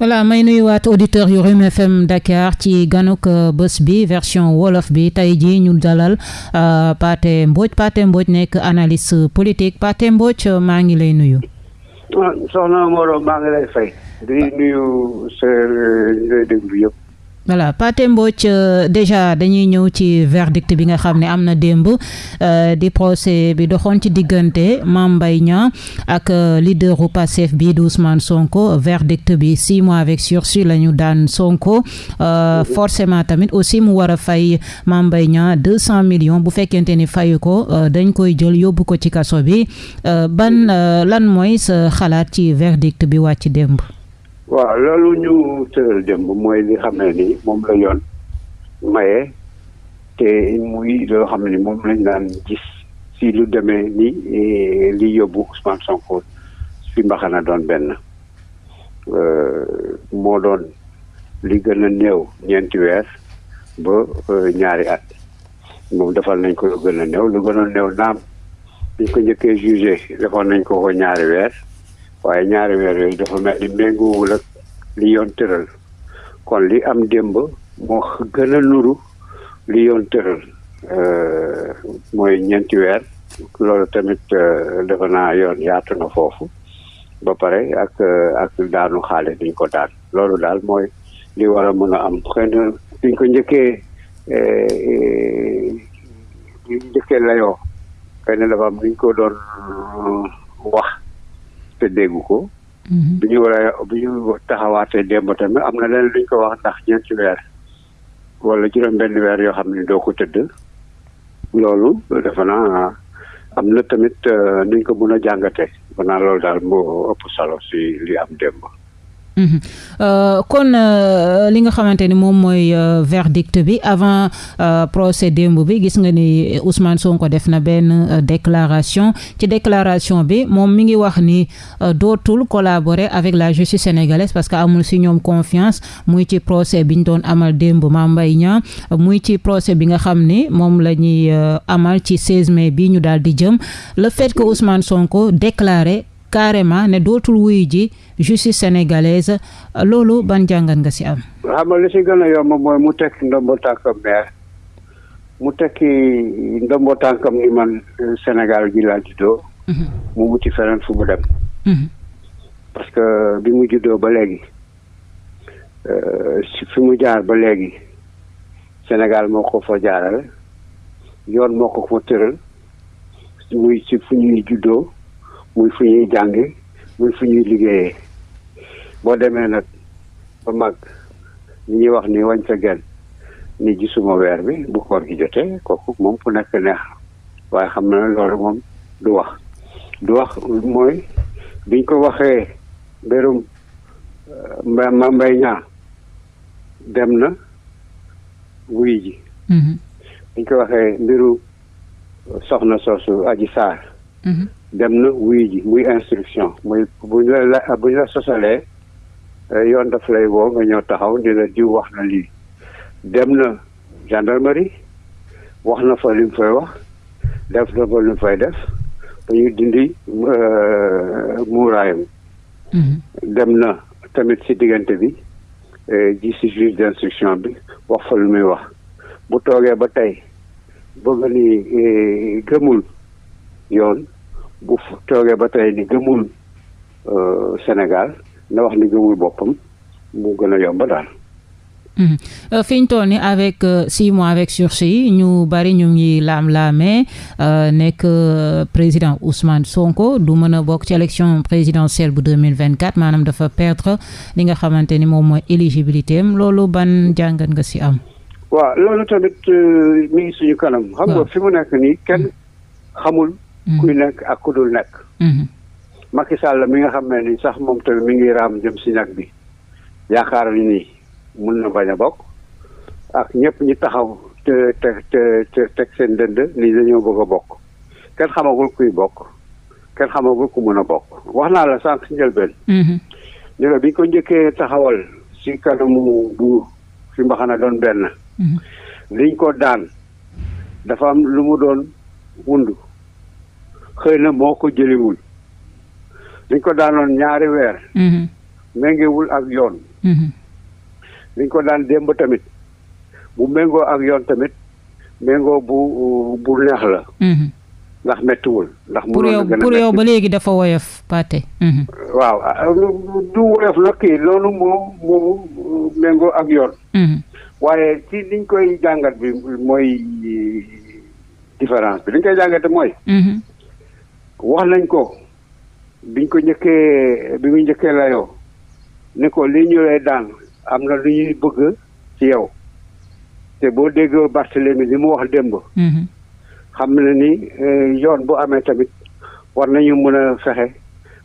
voilà may nuyuwaat auditeurs yu Rewmi FM Dakar ci ganuk euh, bés bi version wolof bi tey jii ñu dalal euh, Pathé Mbodj Pathé Mbodj nekk analyste politique Pathé Mbodj euh, maa ngi lay nuyu. Ah, soxna Moreau maa ngi lay fay. di nuyu sa ñooy déglu yëpp. voilà Pathé Mbodj euh, déjà dañuy ñëw ci verdict bi nga xam ne am na démb euh, di procès bi doxoon ci diggante Mame Mbaye Niang ak euh, leaderu Pastef bii di Ousmane Sonko verdict bi six mois avec sursis la ñu daan Sonko forcément tamit aussi mu war a fay Mame Mbaye Niang deux cent millions bu fekkente ni fayu ko dañ koy jël yóbbu ko ci kaso bi ban lan mooy sa xalaat ci verdict bi wàcc démb waaw loolu ñu tëral démb mooy li xam ne ni moom la yoon maye te muy loo xam ne ni moom lañ daan gis si lu demee ni eh, li yóbbu Ousmane Sonko fi mbaxana doon benn euh, moo doon li gën a néew ñeenti weer ba euh, ñaari at moom defal nañ ko lu gën a néew lu gën a néew naam biñ ko njëkkee jugé defoon nañ ko ko ñaari weer waaye ñaari weer yooyu dafa mel ni méngoowul ak li yoon tëral kon li am démb moo gën a nuru li yoon tëral euh, mooy ñeenti weer loolu tamit euh, defe naa yoon yaatu na foofu ba pare ak euh, ak daanu xaale diñ ko daan loolu daal mooy li war a mën a am xëy na ko njëkkee ñu njëkkee layoo xëy na dafa am lu ñu ko doon wax te dégg ko. Mhm. bi ñu war a bi ñu taxawaatee démb tamit am na leneen lu ñu ko wax ndax ñeenti weer wala juróom-benn weer yoo xam ne doo ko tëdd loolu defe naa am na tamit euh, nuñ ko mën a jàngatee. defe naa loolu daal moo ëpp solo si li am démb. Mhm. Euh, kon euh, li nga xamante ni moom mooy euh, verdict bi avant procès démb bi gis nga ni Ousmane Sonko def na benn déclaration ci déclaration bi moom mi ngi wax ni dootul collaborer avec la justice sénégalaise parce que amul si ñoom confiance muy ci procès bi ñu doon amal démb Mame Mbaye Niang muy ci procès bi nga xam ni moom la ñuy amal ci 16 mai bi ñu daal di jëm le fait que Ousmane Sonko déclaré carrément ne dootul wuyu ji justice sénégalaise loolu ban jàngat nga si am. xam nga li si gën a yomb mooy mu tekki ndombo tànkam maire mu tekki ndombo tànkam ni man euh, Sénégal gi laa juddoo. Mhm. mu wuti feneen fu mu dem. Mhm. parce que bi mu juddoo ba léegi euh, fi mu jaar ba léegi Sénégal moo ko fa jaarale yoon moo ko fa tëral muy ci fu ñuy juddoo muy fu ñuy jànge muy fu ñuy liggéeyee boo demee nag ba mag li ñuy wax ni wañ sa genn ni gisuma weer bi bu koor gi jotee kooku moom ku nekk neex waaye xam na ne loolu moom du wax du wax mooy biñ ko waxee mbirum euh, ma mbay ñaa dem na wuy ji mm-hmm. biñ ko waxee mbiru soxna soosu Adji Sarr. Mhm. dem na wuyu ji muy instruction muy bu ñu la bu ñu la sosalee eh, yoon daf lay woo nga ñëw taxaw di la diw wax na lii dem na gendarmerie wax na fa li mu fay wax def na fa li mu fay def ba ñu dindi eh, muuraayam. Mhm. dem na tamit ci diggante bi eh, ji ci juge d'instruction bi wax fa lu muy wax bu toogee ba tey. bëgg ni eh, gëmul yoon bu toogee ba tey ni gëmul euh, Sénégal na wax ni gëmul boppam mu gën a yomb daal. Mhm. Euh, fi ñu toll ni avec euh, six mois avec sursis ñu bari ñu ngi laam-laamee euh, nekk président Ousmane Sonko du mën a bokk ci élection présidentielle bu 2024 maanaam dafa perdre li nga xamante ni moom mooy éligibilité am loolu ban jàngat nga si am waaw loolu tamit euh, mi ngi suñu kanam. xam nga fi mu nekk nii kenn mm-hmm. xamul. Mm-hmm. kuy nekk ak ku dul nekk. Mm-hmm. Macky Sall mi nga xam ne ni sax moom tamit mi ngi raam jëm si ñag bi yaakaar ni nii mun na bañ a bokk ak ñëpp ñi taxaw te te te teg seen dënd ni dañoo bëgg a bokk kenn xamagul kuy bokk kenn xamagul ku mën a bokk wax naa la sànq si njëlbeen. ñu ne bi ko njëkkee taxawal si kanamu buur fi mbaxana doon benn mhm. liñ ko daan dafa am lu mu doon wund xëy na moo ko jëliwul liñ ko daanoon ñaari weer mhm. méngewul ak yoon mhm. liñ ko daan démb tamit bu méngoo ak yoon tamit méngoo bu bu neex la ndax méttiwul ndax. pour yow pour yow ba léegi dafa woyof Pathé. Mhm. waaw ah, ah, du woyof nag kii loolu moo moo méngoo ak yoon. Mhm. waaye ci liñ koy jàngat bi mooy différence bi liñ koy jàngate mooy. Mhm. wax nañ ko biñ ko njëkkee bi mu njëkkee layoo ni ko lii ñu lay daan am na lu ñuy bëgg ci yow te boo déggoo Barthélemy li mu wax démb. Mhm. xam na ni eh, yoon bu amee tamit war nañu mën a fexe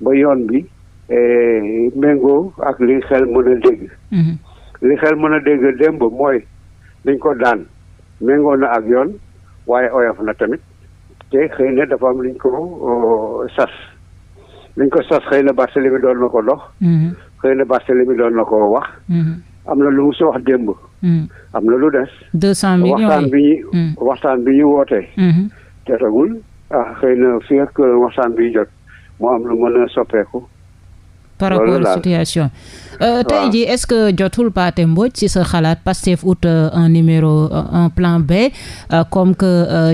ba yoon bi eh, méngoo ak li xel mën a dégg. Mhm. li xel mën a dégg démb mooy liñ ko daan méngoo na ak yoon waaye oyof na tamit. te xëy na dafa am luñ ko euh, sas luñ ko sas xëy na Barthélemy doon na ko dox mm-hmm. xëy na Barthélemy doon na ko wax mm-hmm. am na lu mu si wax démb mm-hmm. am na lu des deux cent millions waxtaan bi ñu mm. waxtaan bi ñu wootee te tagul ah xëy na fii ak euh, waxtaan bi jot moo am lu mën a soppeeku par rapport à la situation euh, tey jii est-ce que jotul Pathé Mbodj ci sa xalaat Pastef out euh, un numéro euh, un plan B comme que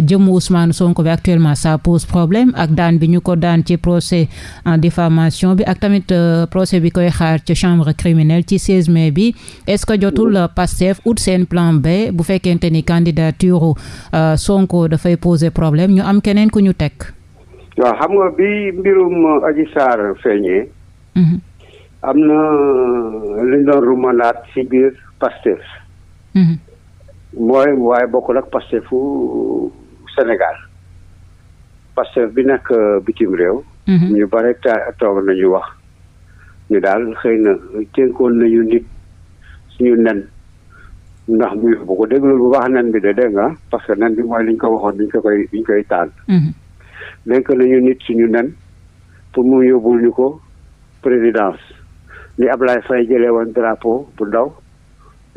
jëmu Ousmane Sonko bi actuellement ça pose problème ak daan bi ñu ko daan ci procès en diffamation bi ak tamit procès bi koy xaar ci chambre criminelle ci 16 mai bi est-ce que jotul Pastef out seen plan B bu fekkente ni candidature Sonko dafay poser problème ñu am keneen ku ñu teg waaw xam nga bi mbirum Adji Sarr feeñee. Mhm. am na euh, lu ñu doon rumandaat ci biir Pastef. Mhm. mooy waaye bokkul ak Pastefu Sénégal. Pastef bi nekk euh, bitim réew. Mhm. ñu bare toog nañu wax ñu daal xëy na tënkoon nañu nit suñu nen ndax mu yóbbu ko dégg loolu bu baax nen bi de dégg nga parce que nen bi mooy liñ ko waxoon liñ ko koy liñ koy taal mhm. dénk nañu nit suñu nen pour mu yóbbul ñu ko présidence ni Ablaye Faye jëlee woon drapeau bu ndaw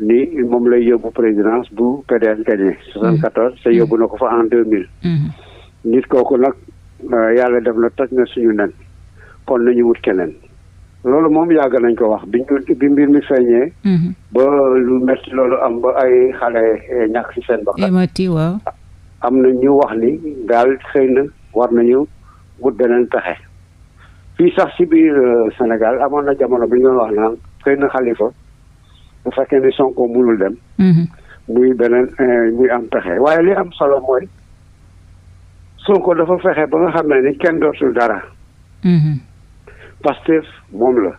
ni moom lay yóbbu présidence bu PDS gagné. 74 te yóbbu na ko fa en 2000. Mhm. nit kooku nag euh, yàlla def na toj na suñu nen kon nañu wut keneen. loolu moom yàgg nañ ko wax bi ñu bi mbir mi feeñee. Mhm. ba lu métti loolu am ba ay xale eh, ñàkk ci seen bakkan. émati waaw. am na ñu wax ni daal xëy na war nañu wut beneen pexe. fii sax ci biir euh, Sénégal amoon na jamono bi ñu wax naan xëy na xalifa bu fekkee ni Sonko mënul dem. Mhm. muy beneen eh, muy am pexe waaye li am solo mooy Sonko dafa fexe ba nga xam ne ni kenn dootul dara. Mhm. Pastef moom la.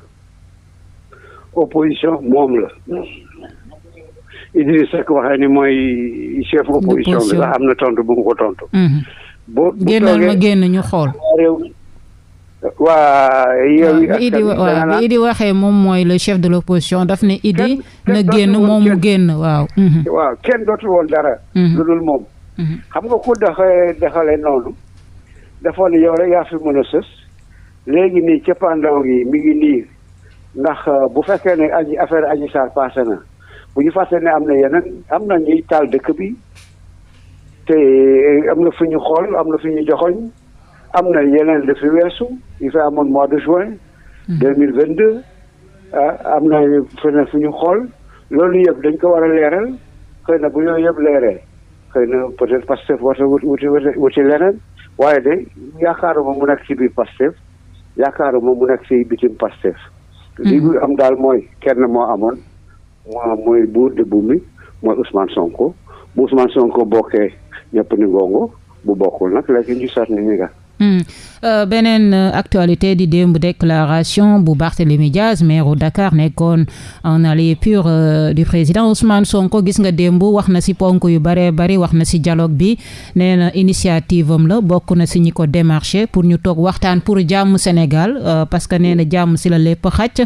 opposition moom la. Idriss Seck waxee ni mooy chef opposition bi sax am na tontu bu mu ko tontu. Mhm. boo génnal ma génn ñu xool. waa yow bi Idi waaw bi Idi waxee moom mooy le chef de l' opposition daf ne Idi na génn moom mu génn waaw mhm. waaw kenn dootul woon dara mhm. lu dul moom mhm. xam nga ku dafa defale noonu dafa ne yow rek yaa fi mën a sës léegi nii cëppaandaw gi mi ngi nii ndax euh, bu fekkee ne aji affaire aji saar passé na bu ñu fàtte ne am na yeneen am na ñuy taal dëkk bi te euh, am na fu ñu xool am na fu ñu joxoñ am na yeneen li fi weesu yi fi amoon mois de juin. Hmm. deux mille vingt deux ah, am na feneen fu ñu xool loolu yëpp dañ ko war a leeral xëy na bu yooyu yëpp leeree xëy na peut-être Pastef war na wuti wuti wuti leneen waaye de yaakaaruma mu nekk ci biir Pastef yaakaaruma mu nekk ci bitim Pastef. Hmm. li am daal mooy kenn moo amoon. waaw mooy buur de buum bi mooy Ousmane Sonko bu Ousmane Sonko bokkee ñëpp ni gongo bu bokkul nag léegi ñu seet ni ñu nga Hmm. Euh, beneen euh, actualité di démb déclaration bu Barthélémy Diaz maire u Dakar nekkoon en allié pur euh, du président Ousmane Sonko gis nga démb wax na si ponk yu bëree bëri wax na si dialogue bi nee na initiative am la bokk na si ñi ko démarché pour ñu toog waxtaan pour jàmm Sénégal parce que nee na jàmm si la lépp xaj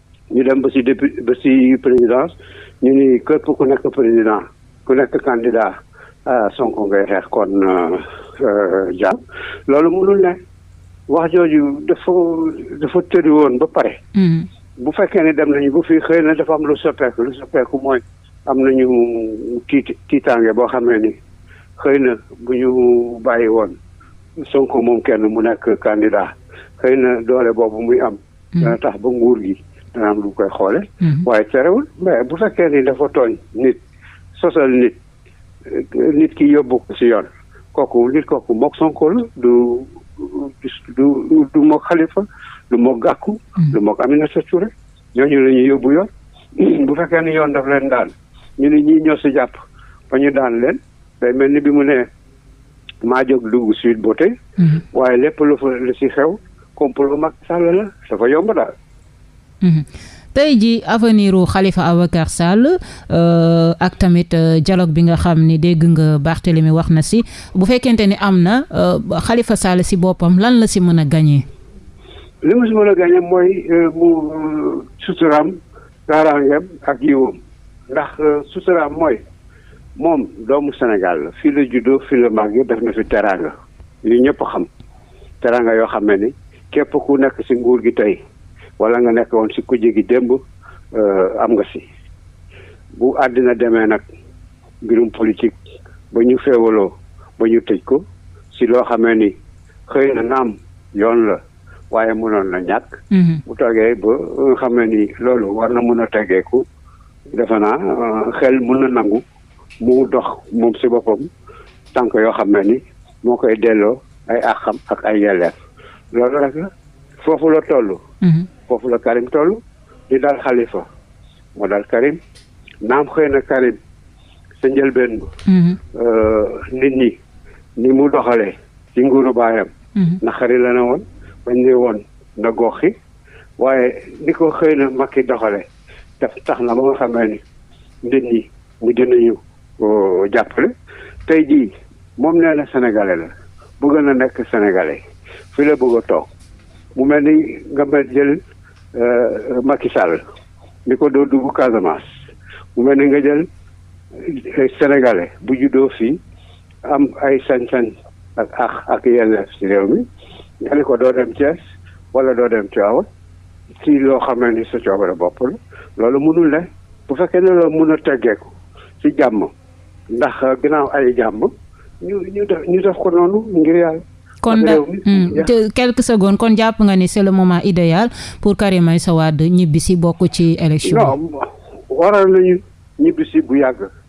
ñu dem ba si député ba si présidence ñu ni képp ku nekk président ku nekk candidat ah, Sonko ngay xeex kon euh, euh, jàll loolu mënul ne wax jooju dafa dafa tëri woon ba pare. Hmm. bu fekkee ne dem nañu bu fi xëy na dafa am lu soppeeku lu soppeeku mooy am nañu tiit tiitaange boo xamee ni xëy na bu ñu bàyyi woon Sonko moom kenn mu nekk candidat xëy na doole boobu muy am. dana tax ba nguur gi dana am lu koy xoole mhm. waaye terewul mais bu fekkee ni dafa tooñ nit sosal nit nit ki yóbbu ko si yoon kooku nit kooku mook Sonko la du du du mook Khalifa du mook Gakou mhm. du mook Aminata Touré ñooñu la ñuy yóbbu yoon bu fekkee ni yoon daf leen daan ñu ne ñii ñoo si jàpp ba ñu daan leen day mel ni bi mu ne maa jóg dugg Sweet Beauté mhm. waaye lépp lu fa lu si xew complot Macky Sall la dafa yomb daal mhm. tey ji avenir u Khalifa Ababacar Sall euh, ak tamit euh, dialogue bi nga xam ni dégg nga Barthélemy wax na si bu fekkente ni am na euh, Khalifa Sall si boppam lan la si mën a gagné li mu si mën a gagné mooy mu suturaam kaaraangeem ak yiwam ndax suturaam mooy moom doomu Sénégal la fii la juddoo fii la màggee def na fi teraanga yu ñëpp xam teraanga yoo xam ne ni képp ku nekk ci nguur gi tey wala nga nekk woon ci kujje gi démb euh, am nga si bu àddina demee nag mbirum politique ba ñu féewaloo ba ñu tëj ko si loo xamee ni xëy na naam yoon la waaye mënoon na ñàkk. Mhm. bu toogee ba nga xamee ni loolu war na mën a tegeeku defe naa euh, xel mën na nangu mu dox moom si boppam tànk yoo xam ne ni moo koy delloo ay àqam ak ay yelleef loolu rek la foofu la toll. Mhm. foofu la Karim toll di daal Khalifa moo daal Karim naam xëy na Karim sa njëlbeen ba. Mhm. Euh, nit ñi ni mu doxalee ci nguuru baayam. Mhm. naqari la ne woon bañ ne woon na gox waaye ni ko xëy na Macky doxalee. daf tax na ba nga xam ne nit ñi mujj nañu euh, jàppale tey jii moom nee na sénégalais la bëgg na nekk sénégalais fi la bëgg a toog mu mel ni nga mel jël euh, Macky Sall ni ko doo dugg Casamance mu mel ni nga jël euh, sénégalais bu juddoo fii am ay sañ-sañ ak ak ak yelleef ci réew mi nga ne ko doo dem Thiès wala doo dem Tivaouane ci loo xam ne ni sa coobare bopp la loolu mënul ne bu fekkee ne loolu mën a teggeeku ci jàmm ndax ginnaaw ay jàmm ñu ñu def ñu def ko noonu ngir yàlla. kon da hmm, quelques secondes kon jàpp nga ni c'est le moment idéal pour Karim Meïssa Wade ñibbi si bokk ci élection. non waral nañu ñibbi si bu yàgg.